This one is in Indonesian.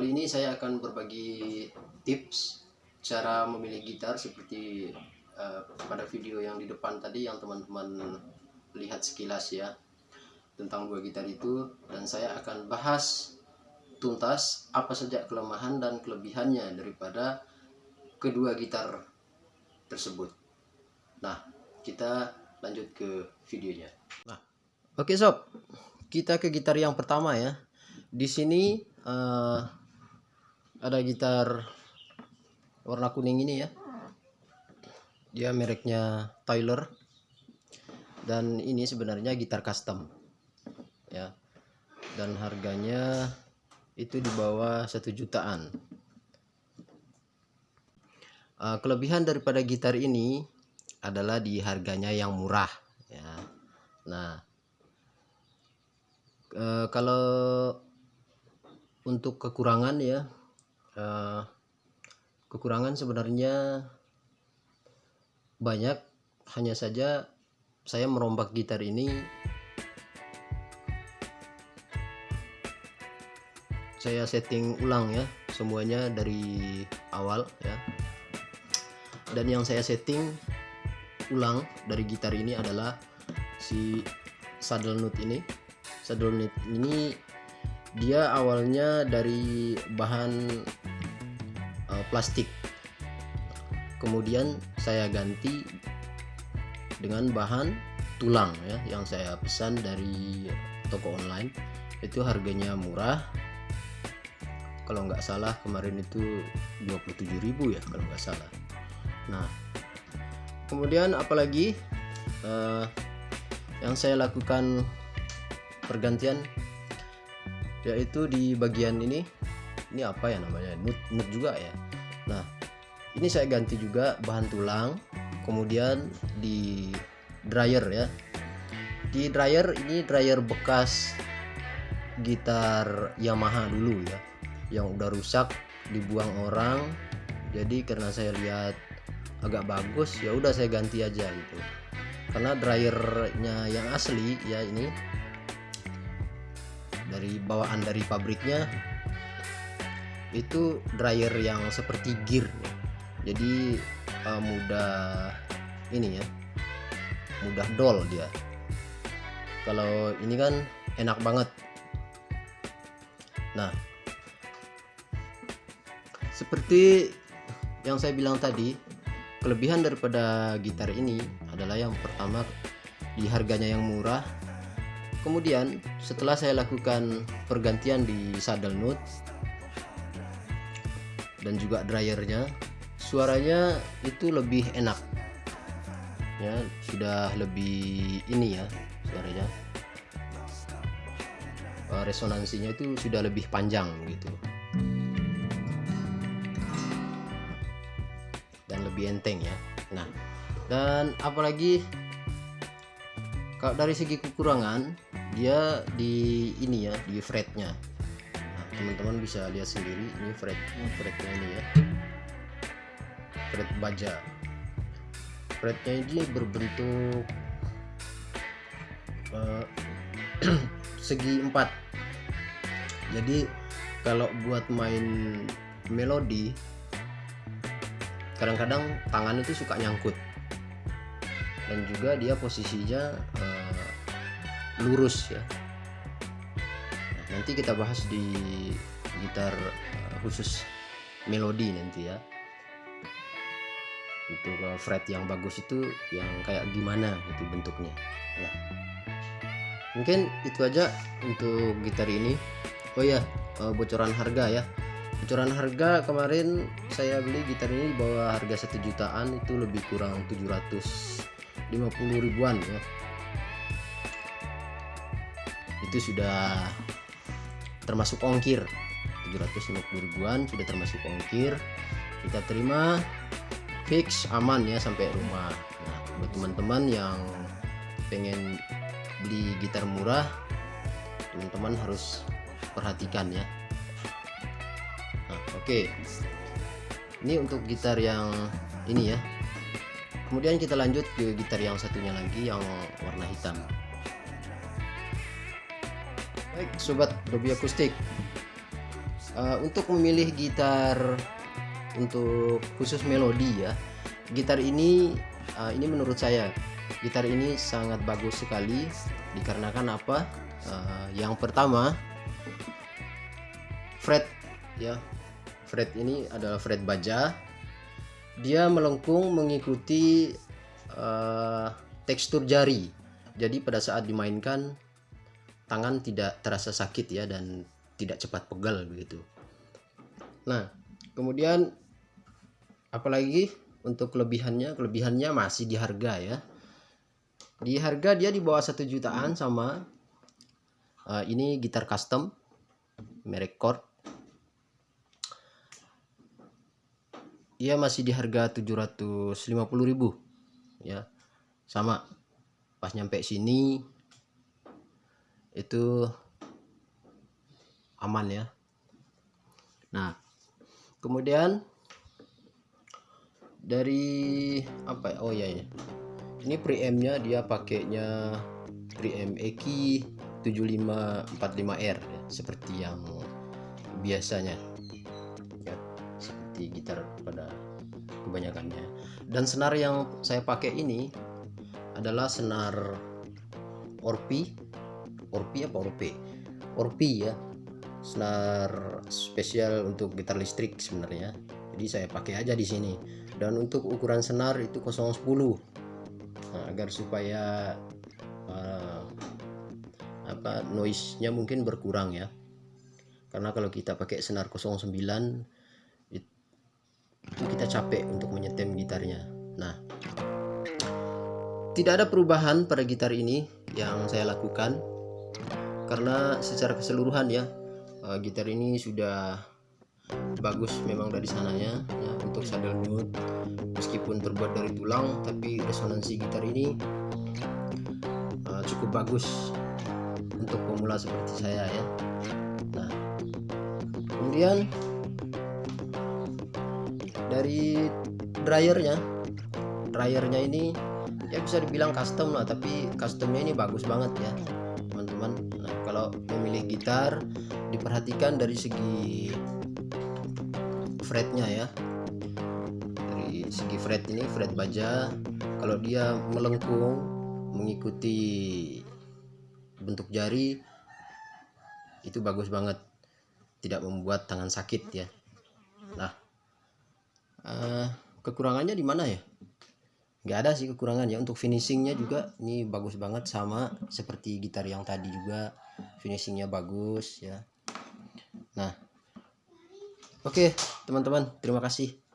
kali ini saya akan berbagi tips cara memilih gitar seperti eh, pada video yang di depan tadi yang teman-teman lihat sekilas ya tentang dua gitar itu dan saya akan bahas tuntas apa saja kelemahan dan kelebihannya daripada kedua gitar tersebut. Nah, kita lanjut ke videonya. Nah, oke sob, kita ke gitar yang pertama ya. Di sini eh, ada gitar warna kuning ini ya. Dia mereknya Tyler dan ini sebenarnya gitar custom ya. Dan harganya itu di bawah satu jutaan. Eh, kelebihan daripada gitar ini adalah di harganya yang murah ya. Nah, eh, kalau untuk kekurangan ya, eh, kekurangan sebenarnya banyak. Hanya saja saya merombak gitar ini. Saya setting ulang ya semuanya dari awal ya. Dan yang saya setting ulang dari gitar ini adalah si saddle nut ini. Saddle nut ini dia awalnya dari bahan uh, plastik kemudian saya ganti dengan bahan tulang ya yang saya pesan dari toko online. Itu harganya murah. Kalau nggak salah kemarin itu 27.000 ya kalau nggak salah. Nah kemudian apalagi uh, yang saya lakukan pergantian yaitu di bagian ini. Ini apa ya namanya? Nut nut juga ya. Nah ini saya ganti juga bahan tulang kemudian di dryer ya. Di dryer ini dryer bekas gitar Yamaha dulu ya yang udah rusak dibuang orang. Jadi karena saya lihat agak bagus ya udah saya ganti aja gitu. Karena dryernya yang asli ya ini dari bawaan dari pabriknya itu dryer yang seperti gear. Jadi uh, mudah ini ya mudah dol dia. Kalau ini kan enak banget. Nah seperti yang saya bilang tadi kelebihan daripada gitar ini adalah yang pertama di harganya yang murah. Kemudian setelah saya lakukan pergantian di saddle nut dan juga dryernya suaranya itu lebih enak. Ya sudah lebih ini ya suaranya. Resonansinya itu sudah lebih panjang gitu. Lebih enteng ya. Nah dan apalagi kalau dari segi kekurangan dia di ini ya di fretnya. Nah, teman-teman bisa lihat sendiri ini fret fretnya ini ya fret baja. Fretnya ini berbentuk uh, segi empat. Jadi kalau buat main melodi kadang-kadang tangan itu suka nyangkut. Dan juga dia posisinya uh, lurus ya. Nanti kita bahas di gitar uh, khusus melodi nanti ya uh, fret yang bagus itu yang kayak gimana itu bentuknya. Nah mungkin itu aja untuk gitar ini. Oh ya bocoran harga ya. Bocoran harga kemarin saya beli gitar ini di bawah harga satu jutaan itu lebih kurang 750 ribuan ya. Itu sudah termasuk ongkir. 750 ribuan sudah termasuk ongkir. Kita terima fix aman ya sampai rumah. Buat teman-teman yang pengen beli gitar murah teman-teman harus perhatikan ya. Nah oke. Okay. ini untuk gitar yang ini ya. Kemudian kita lanjut ke gitar yang satunya lagi yang warna hitam. Baik sobat Dobi akustik. Uh, untuk memilih gitar untuk khusus melodi ya gitar ini uh, ini menurut saya gitar ini sangat bagus sekali. Dikarenakan apa? Uh, yang pertama fret ya. Fret ini adalah fret baja. Dia melengkung mengikuti uh, tekstur jari. Jadi pada saat dimainkan tangan tidak terasa sakit ya dan tidak cepat pegal begitu. Nah kemudian apalagi untuk kelebihannya kelebihannya masih di harga ya. Di harga dia di bawah satu jutaan sama uh, ini gitar custom merek Korg. Dia masih di harga 750.000 ya. Sama pas nyampe sini itu aman ya. Nah kemudian dari apa ya? oh ya ya ini preampnya dia pakainya preamp Eki 7545R ya, seperti yang biasanya. Ya, seperti gitar pada kebanyakannya. Dan senar yang saya pakai ini adalah senar Orpi. Orpi apa Orpi Orpi ya. Senar spesial untuk gitar listrik sebenarnya. Jadi saya pakai aja di sini dan untuk ukuran senar itu 010 nah, agar supaya uh, apa noise nya mungkin berkurang ya. Karena kalau kita pakai senar 09 itu kita capek untuk menyetem gitarnya. Nah tidak ada perubahan pada gitar ini yang saya lakukan. Karena secara keseluruhan ya uh, gitar ini sudah bagus memang dari sananya. Ya, untuk saddle note meskipun terbuat dari tulang tapi resonansi gitar ini uh, cukup bagus untuk pemula seperti saya ya. Nah kemudian dari dryernya dryernya ini ya bisa dibilang custom lah tapi customnya ini bagus banget ya teman-teman. Nah kalau memilih gitar diperhatikan dari segi fretnya ya. Dari segi fret ini fret baja. Kalau dia melengkung mengikuti bentuk jari itu bagus banget. Tidak membuat tangan sakit ya. Nah uh, kekurangannya di mana ya? Nggak ada sih kekurangannya untuk finishingnya juga ini bagus banget sama seperti gitar yang tadi juga. Finishingnya bagus ya oke teman-teman terima kasih